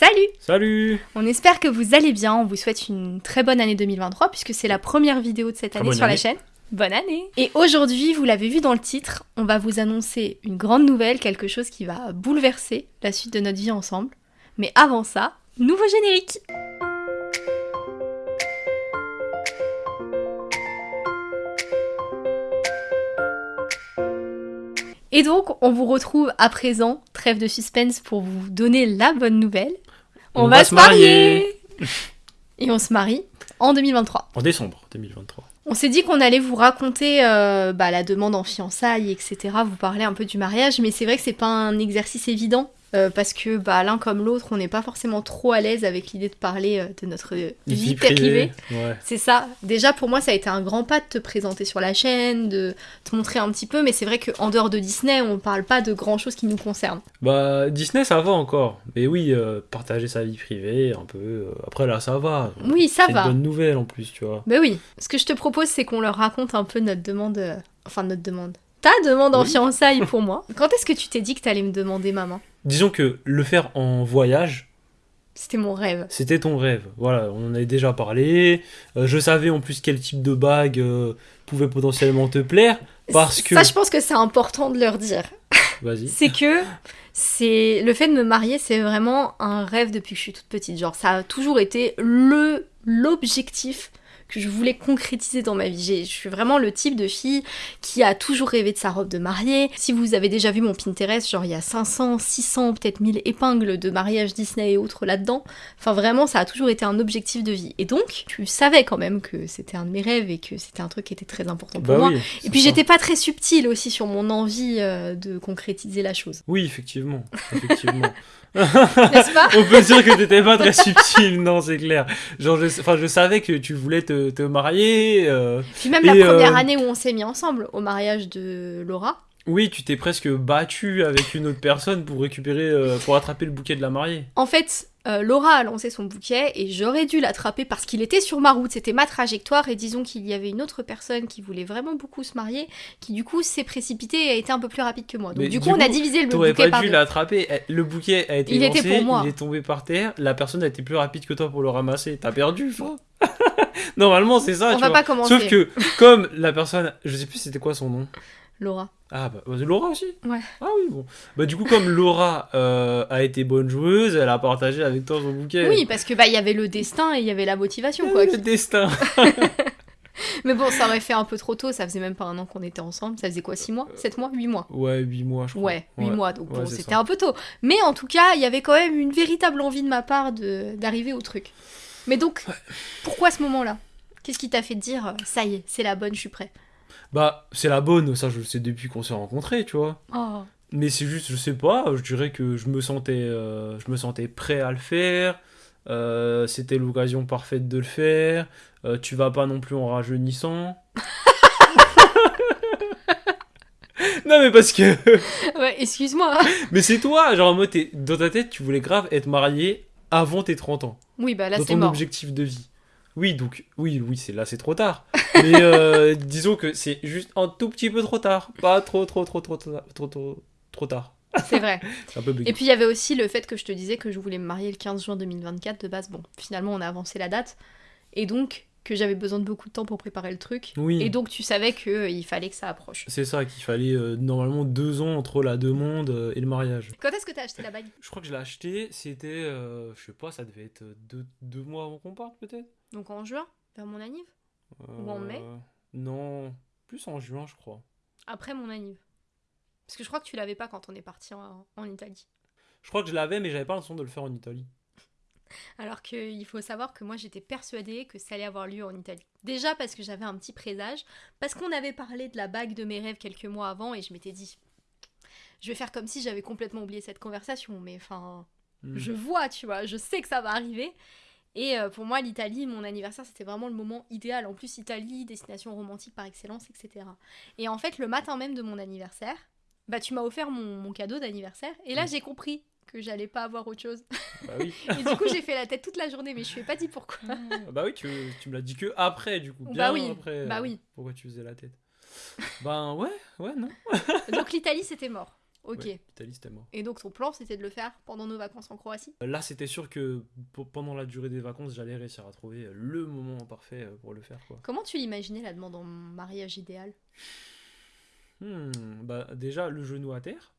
Salut Salut On espère que vous allez bien, on vous souhaite une très bonne année 2023 puisque c'est la première vidéo de cette année sur la chaîne. Bonne année Et aujourd'hui, vous l'avez vu dans le titre, on va vous annoncer une grande nouvelle, quelque chose qui va bouleverser la suite de notre vie ensemble. Mais avant ça, nouveau générique Et donc, on vous retrouve à présent, trêve de suspense pour vous donner la bonne nouvelle. On, va, se marier Et on se marie en 2023. En décembre 2023. On s'est dit qu'on allait vous raconter euh, bah, la demande en fiançailles, etc. Vous parler un peu du mariage, mais c'est vrai que c'est pas un exercice évident. Euh, parce que bah, l'un comme l'autre, on n'est pas forcément trop à l'aise avec l'idée de parler euh, de notre vie, privée. Ouais. C'est ça. Déjà, pour moi, ça a été un grand pas de te présenter sur la chaîne, de te montrer un petit peu, mais c'est vrai qu'en dehors de Disney, on parle pas de grand chose qui nous concerne. Bah, Disney, ça va encore. Mais oui, euh, partager sa vie privée, un peu. Après, là, ça va. Oui, ça C'est va. une bonne nouvelle en plus, tu vois. Bah oui. Ce que je te propose, c'est qu'on leur raconte un peu notre demande. Enfin, notre demande. Ta demande en fiançailles pour moi. Quand est-ce que tu t'es dit que t'allais me demander ma main Disons que le faire en voyage, C'était mon rêve. c'était ton rêve. Voilà, on en avait déjà parlé. Euh, je savais en plus quel type de bague euh, pouvait potentiellement te plaire. Parce que. Ça, je pense que c'est important de leur dire. Vas-y. C'est que c'est le fait de me marier, c'est vraiment un rêve depuis que je suis toute petite. Genre, ça a toujours été le l'objectif que je voulais concrétiser dans ma vie. J'ai- Je suis vraiment le type de fille qui a toujours rêvé de sa robe de mariée. Si vous avez déjà vu mon Pinterest, genre il y a 500, 600, peut-être 1000 épingles de mariage Disney et autres là-dedans. Enfin vraiment, ça a toujours été un objectif de vie. Et donc, tu savais quand même que c'était un de mes rêves et que c'était un truc qui était très important pour Bah moi. oui. Et puis j'étais pas très subtile aussi sur mon envie euh, de concrétiser la chose. Oui, effectivement. Effectivement. N'est-ce pas? On peut dire que t'étais pas très subtil, non, c'est clair. Genre, je, enfin, je savais que tu voulais te, te marier. euh, Puis même Et, la première euh, année où on s'est mis ensemble, au mariage de Laura. Oui, tu t'es presque battu avec une autre personne pour récupérer, euh, pour attraper le bouquet de la mariée. En fait, euh, Laura a lancé son bouquet et j'aurais dû l'attraper parce qu'il était sur ma route, c'était ma trajectoire et disons qu'il y avait une autre personne qui voulait vraiment beaucoup se marier, qui du coup s'est précipitée et a été un peu plus rapide que moi. Donc du du coup, on a divisé le bouquet pas par dû l'attraper. Eh, Le bouquet a été Il était lancé, pour moi. il est tombé par terre. La personne a été plus rapide que toi pour le ramasser. T'as perdu. Normalement, c'est ça. On tu va vois. pas commencer. Sauf que, comme la personne, je sais plus c'était quoi son nom. Laura. Ah bah bah, Laura aussi Ouais. Ah oui bon. Bah du coup comme Laura euh, a été bonne joueuse, elle a partagé avec toi son bouquet. Oui, parce que bah il y avait le destin et il y avait la motivation Ah, quoi. le destin. Mais bon, ça aurait fait un peu trop tôt, ça faisait même pas un an qu'on était ensemble, ça faisait quoi 6 mois? 7 mois? 8 mois? Ouais, 8 mois je crois. Ouais, 8 mois, donc Ouais, bon, c'était un peu tôt. Mais en tout cas, il y avait quand même une véritable envie de ma part d'arriver au truc. Mais donc, pourquoi ce moment-là? Qu'est-ce qui t'a fait dire, euh, ça y est, c'est la bonne, je suis prêt? Bah c'est la bonne, ça je le sais depuis qu'on s'est rencontrés, tu vois. Oh, Mais c'est juste, je sais pas, je dirais que je me sentais, euh, je me sentais prêt à le faire. euh, C'était l'occasion parfaite de le faire. euh, tu vas pas non plus en rajeunissant. non mais parce que Ouais, excuse-moi. Mais c'est toi, genre en mode, t'es- dans ta tête, tu voulais grave être marié avant tes 30 ans, Oui, bah là, dans c'est ton mort. objectif de vie. Oui, donc, oui, oui, c'est là, c'est trop tard. Mais euh, disons que c'est juste un tout petit peu trop tard. Pas trop, trop, trop, trop, trop, trop, trop, trop tard. C'est vrai. C'est un peu. Et puis, il y avait aussi le fait que je te disais que je voulais me marier le 15 juin 2024 de base. Bon, finalement, on a avancé la date. Et donc, que j'avais besoin de beaucoup de temps pour préparer le truc. Oui. Et donc, tu savais qu'il fallait que ça approche. C'est ça, qu'il fallait euh, normalement deux ans entre la demande euh, et le mariage. Quand est-ce que t'as acheté la bague? Je crois que je l'ai acheté, c'était, euh, je sais pas, ça devait être deux, deux mois avant qu'on parte peut-être? Donc en juin, vers mon anniv? Ou en mai Euh, Non, plus en juin, je crois. Après mon anniv. Parce que je crois que tu l'avais pas quand on est parti en, en Italie. Je crois que je l'avais, mais j'avais pas l'intention de le faire en Italie. Alors qu'il faut savoir que moi j'étais persuadée que ça allait avoir lieu en Italie. Déjà parce que j'avais un petit présage, parce qu'on avait parlé de la bague de mes rêves quelques mois avant et je m'étais dit, je vais faire comme si j'avais complètement oublié cette conversation, mais enfin, Hmm. je vois, tu vois, je sais que ça va arriver. Et euh, pour moi, l'Italie, mon anniversaire, c'était vraiment le moment idéal. En plus, Italie, destination romantique par excellence, etc. Et en fait, le matin même de mon anniversaire, bah tu m'as offert mon, mon cadeau d'anniversaire. Et là, j'ai compris que j'allais pas avoir autre chose. Bah oui. Et du coup, j'ai fait la tête toute la journée, mais je lui ai pas dit pourquoi. bah oui, tu, tu me l'as dit que après, du coup. Bah oui, après. bah euh, oui. Pourquoi tu faisais la tête Ben ouais, ouais, non. Donc l'Italie, c'était mort. Ok. Ouais. Et donc ton plan, c'était de le faire pendant nos vacances en Croatie? Là, c'était sûr que pendant la durée des vacances, j'allais réussir à trouver le moment parfait euh, pour le faire, quoi. Comment tu l'imaginais la demande en mariage idéal? Hmm, bah, déjà, le genou à terre.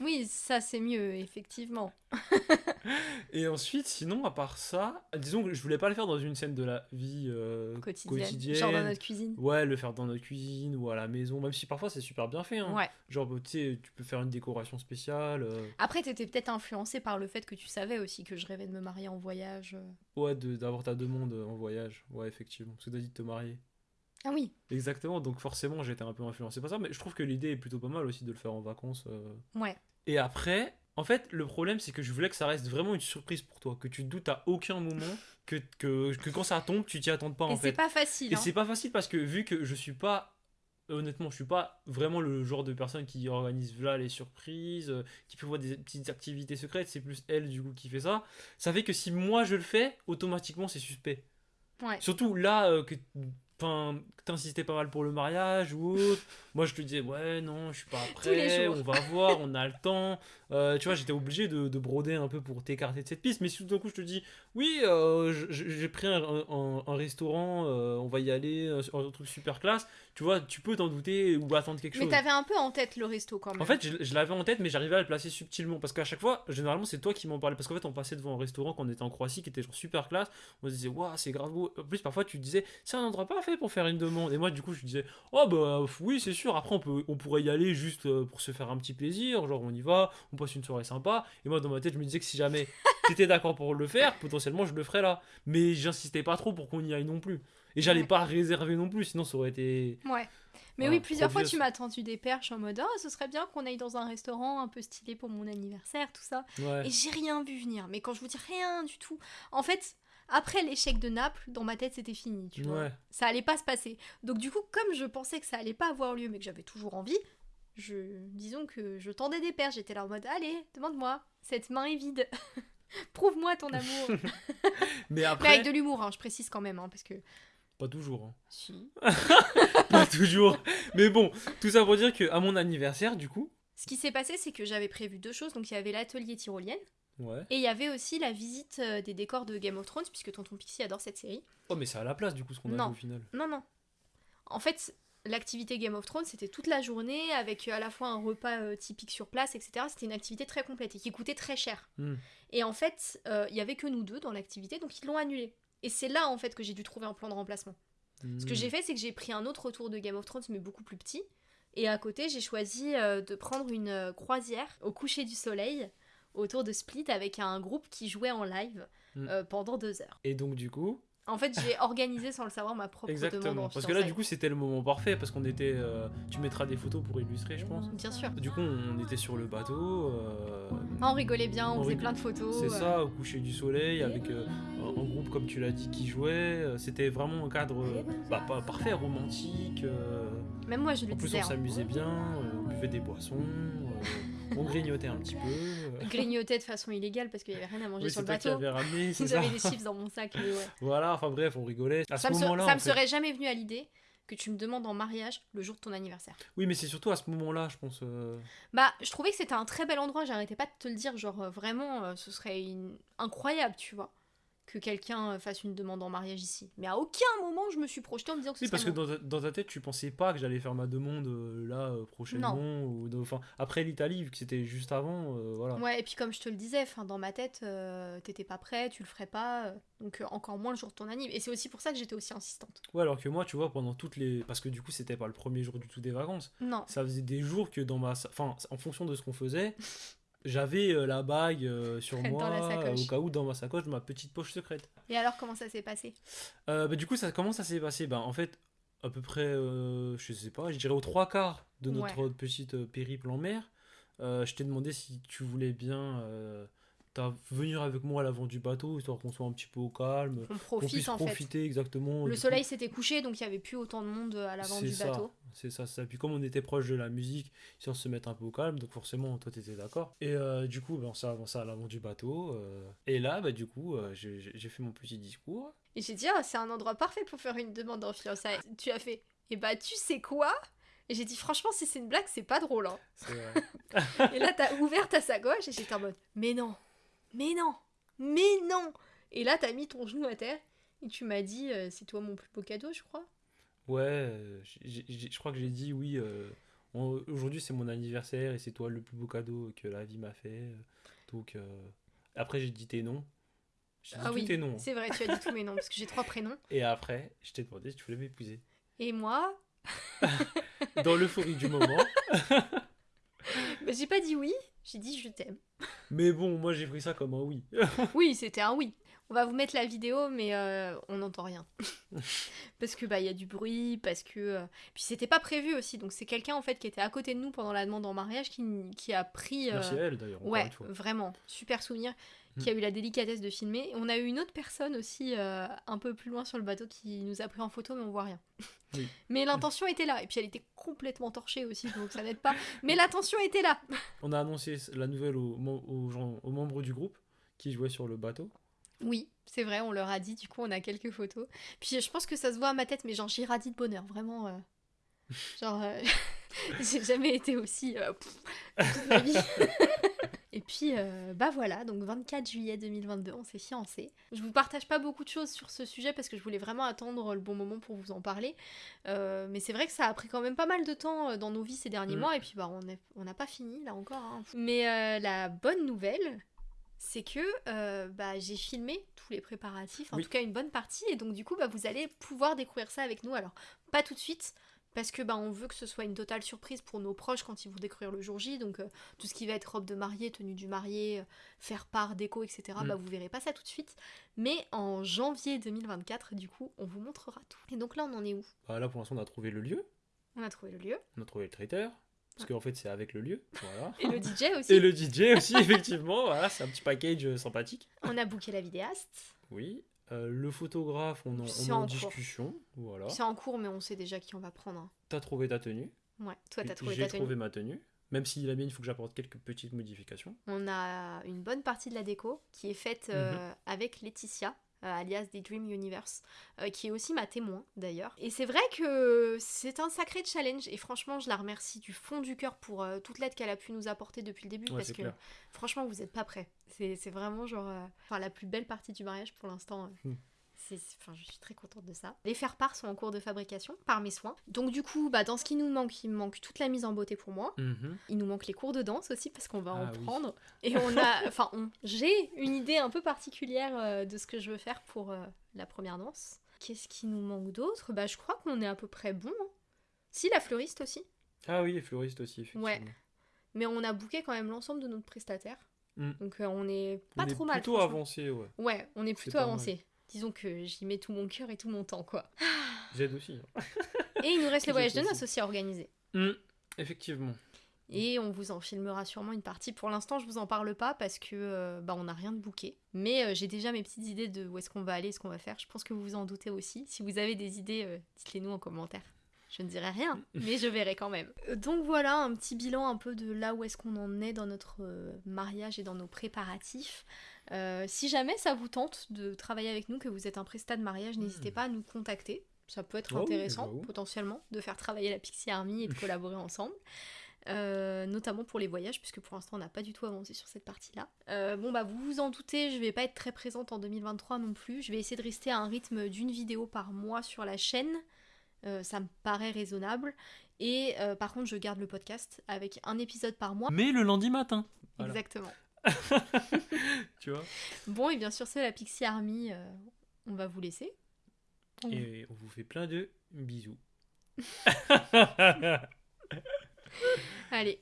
Oui, ça c'est mieux, effectivement. Et ensuite, sinon, à part ça, disons que je voulais pas le faire dans une scène de la vie euh, Quotidienne. quotidienne. Genre dans notre cuisine. Ouais, le faire dans notre cuisine ou à la maison, même si parfois c'est super bien fait. Hein. Ouais. Genre, tu sais, tu peux faire une décoration spéciale. euh, Après, t'étais peut-être influencé par le fait que tu savais aussi que je rêvais de me marier en voyage. euh. ouais, de- d'avoir ta demande en voyage. Ouais, effectivement. Parce que t'as dit de te marier. Ah oui, Exactement, donc forcément j'étais un peu influencé par ça, mais je trouve que l'idée est plutôt pas mal aussi de le faire en vacances. euh. ouais. Et après, en fait, le problème c'est que je voulais que ça reste vraiment une surprise pour toi, que tu te doutes à aucun moment, que, que, que quand ça tombe, tu t'y attends pas Et en c'est fait. pas facile. Et hein. c'est pas facile parce que vu que je suis pas, honnêtement, je suis pas vraiment le genre de personne qui organise là les surprises, euh, qui prévoit des petites activités secrètes, c'est plus elle du coup qui fait ça. Ça fait que si moi je le fais, automatiquement c'est suspect. Ouais. Surtout là euh, que enfin, t'insistais pas mal pour le mariage ou autre. Moi je te disais ouais non je suis pas prêt, on va voir, on a le temps. Euh, tu vois j'étais obligé de, de broder un peu pour t'écarter de cette piste. Mais si tout d'un coup je te dis oui euh, j'ai pris un, un- un restaurant, euh, on va y aller, un truc super classe. Tu vois tu peux t'en douter ou attendre quelque Mais chose. t'avais un peu en tête le resto quand même. En fait, je, je l'avais en tête, mais j'arrivais à le placer subtilement. Parce qu'à chaque fois, généralement, c'est toi qui m'en parlais. Parce qu'en fait, on passait devant un restaurant quand on était en Croatie qui était genre super classe. On se disait, waouh, c'est grave beau. En plus, parfois, tu disais, c'est un endroit parfait pour faire une demande. Et moi, du coup, je disais, oh bah oui, c'est sûr. Après, on, peut, on pourrait y aller juste pour se faire un petit plaisir. Genre, on y va, on passe une soirée sympa. Et moi, dans ma tête, je me disais que si jamais t'étais d'accord pour le faire, potentiellement, je le ferais là. Mais j'insistais pas trop pour qu'on y aille non plus. Et j'allais Ouais. pas réserver non plus, sinon ça aurait été. Ouais. Mais Voilà, oui, plusieurs fois tu m'as tendu des perches en mode oh, ce serait bien qu'on aille dans un restaurant un peu stylé pour mon anniversaire, tout ça. Ouais. Et j'ai rien vu venir. Mais quand je vous dis rien du tout, en fait, après l'échec de Naples, dans ma tête c'était fini, tu vois. Ça allait pas se passer. Donc du coup, comme je pensais que ça allait pas avoir lieu, mais que j'avais toujours envie, je disons que je tendais des perches. J'étais là en mode allez, demande-moi. Cette main est vide. Prouve-moi ton amour. Mais mais après. avec de l'humour, hein, je précise quand même, hein, parce que Pas toujours. hein. si. pas toujours. Mais bon, tout ça pour dire que à mon anniversaire, du coup, Ce qui s'est passé, c'est que j'avais prévu deux choses. Donc il y avait l'atelier tyrolienne. ouais. Et il y avait aussi la visite euh, des décors de Game of Thrones, puisque Tonton Pixie adore cette série. Oh, mais c'est à la place du coup ce qu'on a vu au final. Non, non. En fait, l'activité Game of Thrones, c'était toute la journée, avec euh, à la fois un repas euh, typique sur place, etc. C'était une activité très complète et qui coûtait très cher. Hmm. Et en fait, euh, il y avait que nous deux dans l'activité, donc ils l'ont annulé. Et c'est là, en fait, que j'ai dû trouver un plan de remplacement. Ce que Hmm. j'ai fait, c'est que j'ai pris un autre tour de Game of Thrones, mais beaucoup plus petit. Et à côté, j'ai choisi euh, de prendre une euh, croisière au coucher du soleil autour de Split avec un groupe qui jouait en live Mm. euh, pendant deux heures. Et donc du coup, En fait, j'ai organisé sans le savoir ma propre demande exactement. en Parce que là du coup c'était le moment parfait parce qu'on était. euh, tu mettras des photos pour illustrer, je pense. Bien sûr. Du coup on était sur le bateau. euh, on rigolait bien, on, On faisait plein de photos. C'est euh. ça, au coucher du soleil, avec un groupe, comme tu l'as dit, qui jouait. C'était vraiment un cadre bah, pas- parfait, romantique. Même moi, je le En plus, on hein. s'amusait bien, euh, on buvait des boissons, on grignotait un petit peu. euh. Grignotais de façon illégale parce qu'il y avait rien à manger Oui, sur le bateau. avais ramené, c'est. J'avais des chips dans mon sac, mais ouais. Voilà, enfin bref, on rigolait. À Ça ce me, moment-là, ça me fait- serait jamais venu à l'idée que tu me demandes en mariage le jour de ton anniversaire. Oui, mais c'est surtout à ce moment-là, je pense. euh, Bah, je trouvais que c'était un très bel endroit, j'arrêtais pas de te le dire, genre euh, vraiment, euh, ce serait une- incroyable, tu vois, que quelqu'un euh, fasse une demande en mariage ici. Mais à aucun moment je me suis projetée en me disant que ce Oui, parce que dans ta, dans ta tête, tu pensais pas que j'allais faire ma demande euh, là euh, prochainement. Ou enfin, après l'Italie, vu que c'était juste avant, euh, voilà. Ouais, et puis comme je te le disais, fin, dans ma tête, t'étais pas prêt, tu le ferais pas, donc encore moins le jour de ton anniv. Et c'est aussi pour ça que j'étais aussi insistante. Ouais, alors que moi, tu vois, pendant toutes les. Parce que du coup, c'était pas le premier jour du tout des vacances. Non. Ça faisait des jours que dans ma. Enfin, en fonction de ce qu'on faisait, j'avais euh, la bague euh, sur Dans moi, au cas où, dans ma sacoche, ma petite poche secrète. Et alors, comment ça s'est passé? Euh, bah, du coup, ça, comment ça s'est passé? Bah, En fait, à peu près, je sais pas, je dirais aux trois quarts de notre petite périple en mer, je t'ai demandé si tu voulais bien t'as- venir avec moi à l'avant du bateau, histoire qu'on soit un petit peu au calme, On qu'on puisse profite en fait. profiter exactement. Le soleil s'était couché, donc il y avait plus autant de monde à l'avant du ça, bateau. C'est ça, c'est ça. Puis comme on était proche de la musique, si on se mettre un peu au calme, donc forcément, toi, t'étais d'accord. Et euh, du coup, ben, on s'est avancé à l'avant du bateau. euh, et là, bah, du coup, euh, j'ai fait mon petit discours. Et j'ai dit, ah, c'est un endroit parfait pour faire une demande en fiançailles. Tu as fait, et bah tu sais quoi? Et j'ai dit, franchement, si c'est une blague, c'est pas drôle. hein. Vrai. Et là, t'as ouvert ta sacoche et j'étais en mode, mais non, mais non, mais non. Et là, t'as mis ton genou à terre et tu m'as dit, euh, c'est toi mon plus beau cadeau, je crois. Ouais, je crois que j'ai dit oui. euh, Aujourd'hui, c'est mon anniversaire et c'est toi le plus beau cadeau que la vie m'a fait. Donc, euh, après, j'ai dit tes noms. J'ai dit Ah tous oui, tes noms. c'est vrai, tu as dit tous mes noms parce que j'ai trois prénoms. Et après, je t'ai demandé si tu voulais m'épouser. Et moi, Dans l'euphorie du moment. j'ai pas dit oui, j'ai dit je t'aime. Mais bon, moi, j'ai pris ça comme un oui. Oui, c'était un oui. On va vous mettre la vidéo, mais euh, on n'entend rien. parce que bah il y a du bruit, parce que euh, puis c'était pas prévu aussi. Donc c'est quelqu'un en fait qui était à côté de nous pendant la demande en mariage qui, qui a pris. euh, Merci à elle, d'ailleurs. ouais, vraiment super souvenir. Qui a eu la délicatesse de filmer. On a eu une autre personne aussi euh, un peu plus loin sur le bateau qui nous a pris en photo, mais on voit rien. Oui. Mais l'intention était là, et puis elle était complètement torchée aussi, donc ça n'aide pas. Mais l'intention était là. On a annoncé la nouvelle aux, mem- aux gens, aux membres du groupe qui jouaient sur le bateau. Oui, c'est vrai, on leur a dit, du coup on a quelques photos. Puis je pense que ça se voit à ma tête, mais genre j'irradie de bonheur, vraiment. euh, Genre, euh, j'ai jamais été aussi... toute ma vie. Et puis, euh, bah voilà, donc 24 juillet 2022, on s'est fiancés. Je vous partage pas beaucoup de choses sur ce sujet parce que je voulais vraiment attendre le bon moment pour vous en parler. Euh, mais c'est vrai que ça a pris quand même pas mal de temps euh, dans nos vies ces derniers Mm. mois. Et puis, bah, on n'a pas fini là encore. hein. Mais euh, la bonne nouvelle, c'est que euh, bah, j'ai filmé tous les préparatifs, en Oui. tout cas une bonne partie. Et donc, du coup, bah, vous allez pouvoir découvrir ça avec nous. Alors, pas tout de suite. Parce que bah, on veut que ce soit une totale surprise pour nos proches quand ils vont découvrir le jour J. Donc euh, tout ce qui va être robe de mariée, tenue du marié, euh, faire part, déco, etc. Mm. Bah vous verrez pas ça tout de suite. Mais en janvier 2024, du coup, on vous montrera tout. Et donc là, on en est où? Bah, là, pour l'instant, on a trouvé le lieu. On a trouvé le lieu. On a trouvé le traiteur. Parce qu'en fait, c'est avec le lieu. Voilà. Et le DJ aussi. Et le DJ aussi, effectivement. Voilà, c'est un petit package euh, sympathique. On a booké la vidéaste. Oui. Euh, le photographe, on, en- on en, en discussion. Voilà. C'est en cours, mais on sait déjà qui on va prendre. hein. T'as trouvé ta tenue. Ouais, toi, t'as trouvé J'ai ta tenue. trouvé ma tenue. Même si la mienne, il faut que j'apporte quelques petites modifications. On a une bonne partie de la déco qui est faite euh, Mhm. avec Laetitia, euh, alias des Dream Universe, euh, qui est aussi ma témoin d'ailleurs. Et c'est vrai que c'est un sacré challenge et franchement, je la remercie du fond du cœur pour euh, toute l'aide qu'elle a pu nous apporter depuis le début Ouais, parce que clair. franchement, vous n'êtes pas prêts. C'est vraiment genre euh, enfin, la plus belle partie du mariage pour l'instant. euh. Enfin, je suis très contente de ça. Les faire-part sont en cours de fabrication par mes soins. Donc du coup, bah, dans ce qui nous manque, il me manque toute la mise en beauté pour moi. Mhm. Il nous manque les cours de danse aussi parce qu'on va en Ah oui. prendre. Et on a, enfin, j'ai une idée un peu particulière euh, de ce que je veux faire pour euh, la première danse. Qu'est-ce qui nous manque d'autre? Bah, je crois qu'on est à peu près bon. hein. Si la fleuriste aussi, Ah oui, et fleuriste aussi, effectivement. Ouais. mais on a booké quand même l'ensemble de notre prestataire. Mm. Donc euh, on est pas on est mal. plutôt avancé, ouais. Ouais, on est plutôt mal. Disons que j'y mets tout mon cœur et tout mon temps, quoi. J'aide aussi. hein. Et il nous reste les voyages de noces aussi à organiser. Mm, Effectivement. Et on vous en filmera sûrement une partie. Pour l'instant, je vous en parle pas parce que euh, bah, on n'a rien de booké. Mais euh, j'ai déjà mes petites idées de où est-ce qu'on va aller, ce qu'on va faire. Je pense que vous vous en doutez aussi. Si vous avez des idées, euh, dites-les nous en commentaire. Je ne dirai rien, mais je verrai quand même. Donc voilà, un petit bilan un peu de là où est-ce qu'on en est dans notre mariage et dans nos préparatifs. Euh, si jamais ça vous tente de travailler avec nous, que vous êtes un prestat de mariage, n'hésitez Hmm. pas à nous contacter. Ça peut être Oh oui, intéressant, j'avoue. potentiellement, de faire travailler la Pixie Army et de collaborer ensemble. Euh, notamment pour les voyages, puisque pour l'instant on n'a pas du tout avancé sur cette partie-là. Euh, bon bah vous vous en doutez, je vais pas être très présente en 2023 non plus. Je vais essayer de rester à un rythme d'une vidéo par mois sur la chaîne. Euh, ça me paraît raisonnable. Et euh, par contre, je garde le podcast avec un épisode par mois. Mais le lundi matin. Voilà. Exactement. Tu vois? Bon, et bien sûr, c'est la Pixie Army, euh, on va vous laisser. On- Et on vous fait plein de bisous. Allez.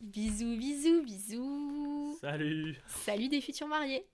Bisous, bisous, bisous. Salut Salut des futurs mariés.